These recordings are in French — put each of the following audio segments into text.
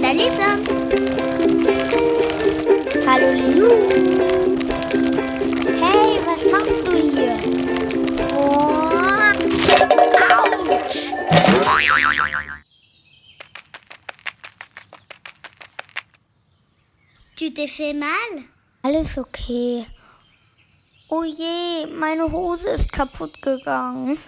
Salut Tom Hallo Lulu Hey, was machst du. Tu t'es fait mal? Alles ok. Oh je, meine Hose ist kaputt gegangen.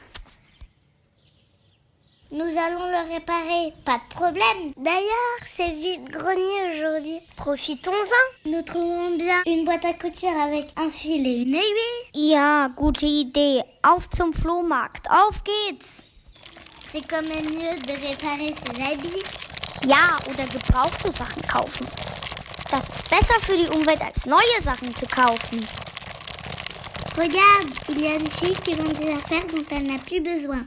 Nous allons le réparer, pas de problème. D'ailleurs, c'est vite grenier aujourd'hui. Profitons-en. Nous trouvons bien une boîte à couture avec un fil et une aiguille. Ja, gute Idee. Auf zum Flohmarkt. Auf geht's. C'est quand même mieux de réparer ses habits. Ja, oder gebrauchte Sachen kaufen. Das ist besser für die Umwelt, als neue Sachen zu kaufen. Regarde, il y a une fille qui vend des affaires dont elle n'a plus besoin.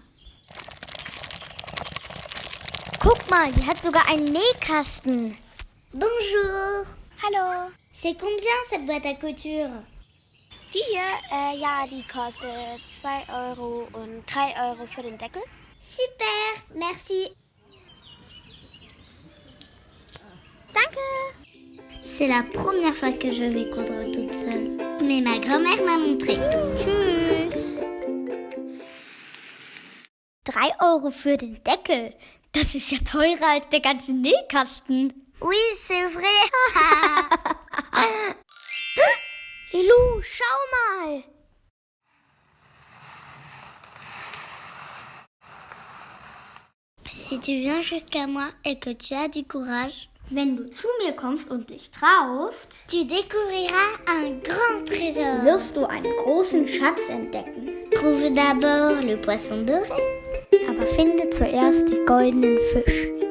Guck mal, die hat sogar einen Nähkasten. Bonjour. Hallo. C'est combien cette boîte à couture? Die hier, äh, ja, die kostet 2 Euro und 3 Euro für den Deckel. Super, merci. Danke. C'est la première fois que je vais coudre toute seule. Mais ma grand-mère m'a montré. Tschüss. 3 Euro für den Deckel. Das ist ja teurer als der ganze Nähkasten. Oui, c'est vrai. Lilou, schau mal. si tu viens jusqu'à moi et que tu as du courage, Wenn du zu mir kommst und dich traust, tu découvriras un grand trésor. wirst du einen großen Schatz entdecken. Trouve d'abord le poisson doré. Aber finde zuerst die goldenen Fisch.